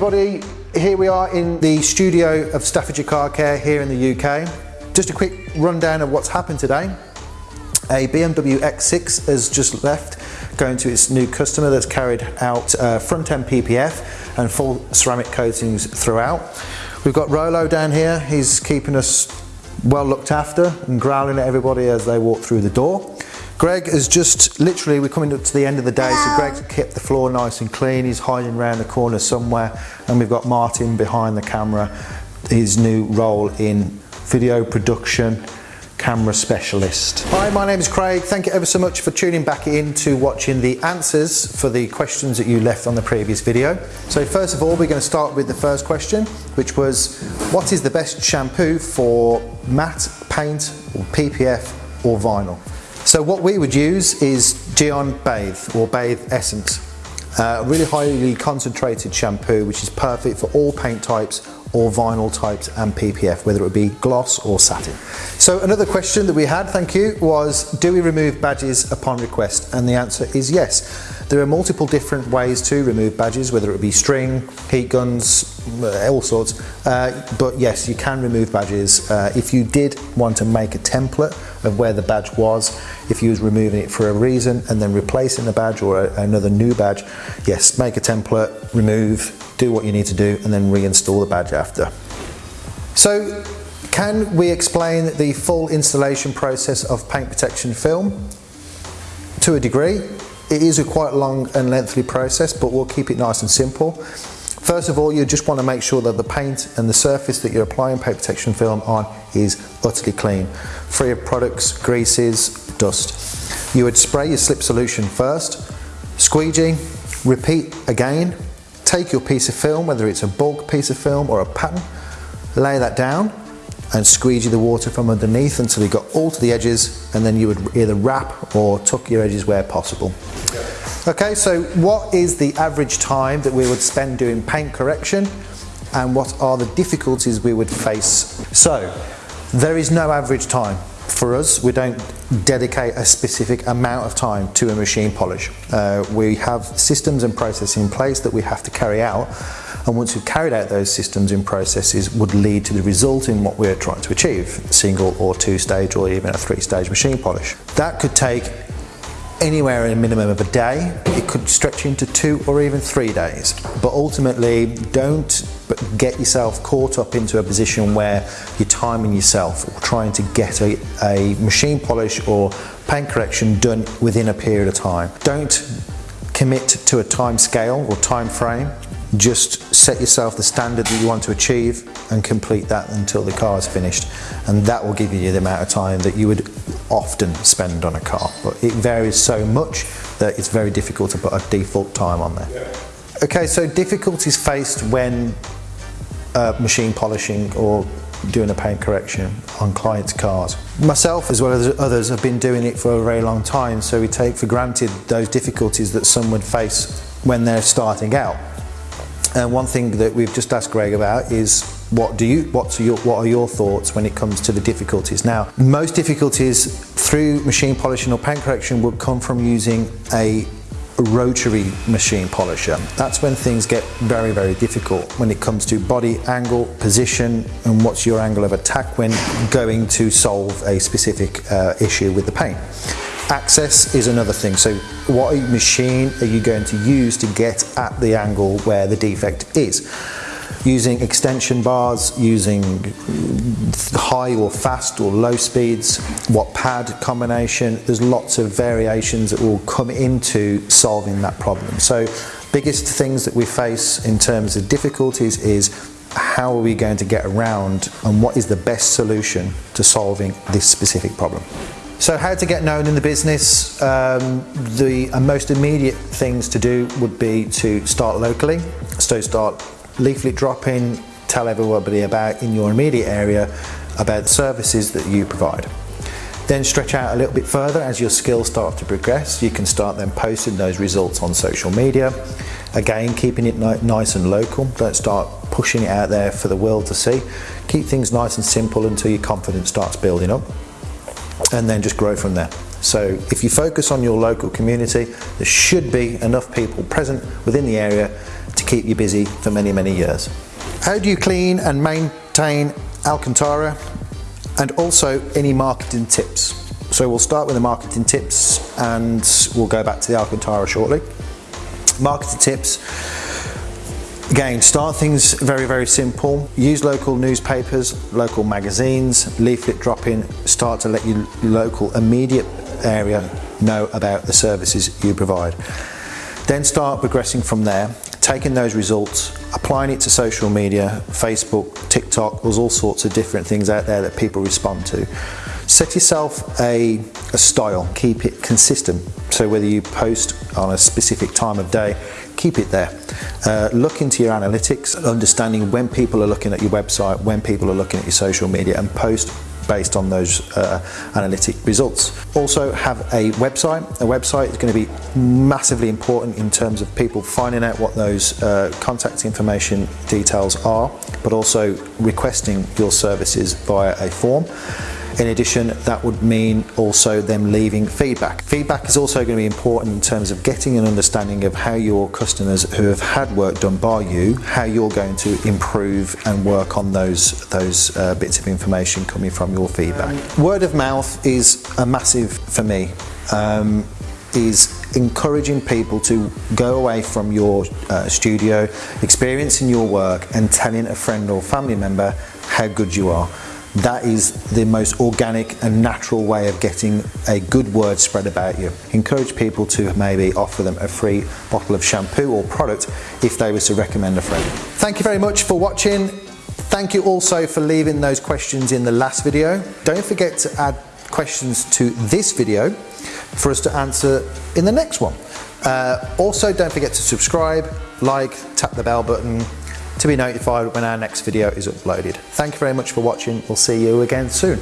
everybody, here we are in the studio of Staffordshire Car Care here in the UK. Just a quick rundown of what's happened today. A BMW X6 has just left, going to its new customer that's carried out uh, front end PPF and full ceramic coatings throughout. We've got Rolo down here, he's keeping us well looked after and growling at everybody as they walk through the door. Greg is just literally, we're coming up to the end of the day, so Greg's kept the floor nice and clean. He's hiding around the corner somewhere, and we've got Martin behind the camera, his new role in video production camera specialist. Hi, my name is Craig. Thank you ever so much for tuning back in to watching the answers for the questions that you left on the previous video. So first of all, we're going to start with the first question, which was, what is the best shampoo for matte, paint, or PPF, or vinyl? So what we would use is Gyeon Bathe or Bathe Essence. Uh, really highly concentrated shampoo which is perfect for all paint types or vinyl types and PPF, whether it be gloss or satin. So another question that we had, thank you, was do we remove badges upon request? And the answer is yes. There are multiple different ways to remove badges, whether it be string, heat guns, all sorts. Uh, but yes, you can remove badges. Uh, if you did want to make a template of where the badge was, if you was removing it for a reason and then replacing the badge or a, another new badge, yes, make a template, remove, do what you need to do and then reinstall the badge after. So can we explain the full installation process of paint protection film? To a degree, it is a quite long and lengthy process, but we'll keep it nice and simple. First of all, you just want to make sure that the paint and the surface that you're applying paint protection film on is utterly clean, free of products, greases, dust. You would spray your slip solution first, squeegee, repeat again, take your piece of film, whether it's a bulk piece of film or a pattern, lay that down and squeegee the water from underneath until you got all to the edges and then you would either wrap or tuck your edges where possible. Okay, so what is the average time that we would spend doing paint correction and what are the difficulties we would face? So, there is no average time for us, we don't dedicate a specific amount of time to a machine polish. Uh, we have systems and processes in place that we have to carry out and once we've carried out those systems and processes would lead to the result in what we're trying to achieve, single or two stage or even a three stage machine polish. That could take anywhere in a minimum of a day. It could stretch into two or even three days. But ultimately, don't get yourself caught up into a position where you're timing yourself or trying to get a, a machine polish or paint correction done within a period of time. Don't commit to a time scale or time frame. Just set yourself the standard that you want to achieve and complete that until the car is finished. And that will give you the amount of time that you would often spend on a car. But it varies so much that it's very difficult to put a default time on there. Okay, so difficulties faced when uh, machine polishing or doing a paint correction on clients' cars. Myself as well as others have been doing it for a very long time so we take for granted those difficulties that some would face when they're starting out. And one thing that we've just asked Greg about is what do you what's your what are your thoughts when it comes to the difficulties now most difficulties through machine polishing or paint correction would come from using a rotary machine polisher. That's when things get very, very difficult when it comes to body angle, position, and what's your angle of attack when going to solve a specific uh, issue with the paint. Access is another thing. So what machine are you going to use to get at the angle where the defect is? using extension bars, using high or fast or low speeds, what pad combination, there's lots of variations that will come into solving that problem. So biggest things that we face in terms of difficulties is how are we going to get around and what is the best solution to solving this specific problem. So how to get known in the business, um, the uh, most immediate things to do would be to start locally, so start leaflet dropping, tell everybody about in your immediate area about the services that you provide. Then stretch out a little bit further as your skills start to progress. You can start then posting those results on social media. Again, keeping it nice and local. Don't start pushing it out there for the world to see. Keep things nice and simple until your confidence starts building up and then just grow from there. So if you focus on your local community, there should be enough people present within the area to keep you busy for many, many years. How do you clean and maintain Alcantara? And also any marketing tips. So we'll start with the marketing tips and we'll go back to the Alcantara shortly. Marketing tips. Again, start things very, very simple. Use local newspapers, local magazines, leaflet dropping, start to let your local immediate area know about the services you provide. Then start progressing from there, taking those results, applying it to social media, Facebook, TikTok, there's all sorts of different things out there that people respond to. Set yourself a, a style, keep it consistent. So whether you post on a specific time of day, keep it there. Uh, look into your analytics, understanding when people are looking at your website, when people are looking at your social media and post based on those uh, analytic results. Also have a website. A website is going to be massively important in terms of people finding out what those uh, contact information details are, but also requesting your services via a form. In addition, that would mean also them leaving feedback. Feedback is also going to be important in terms of getting an understanding of how your customers who have had work done by you, how you're going to improve and work on those, those uh, bits of information coming from your feedback. Word of mouth is a massive for me. Um, is encouraging people to go away from your uh, studio, experiencing your work and telling a friend or family member how good you are that is the most organic and natural way of getting a good word spread about you. Encourage people to maybe offer them a free bottle of shampoo or product if they were to recommend a friend. Thank you very much for watching. Thank you also for leaving those questions in the last video. Don't forget to add questions to this video for us to answer in the next one. Uh, also, don't forget to subscribe, like, tap the bell button, to be notified when our next video is uploaded. Thank you very much for watching. We'll see you again soon.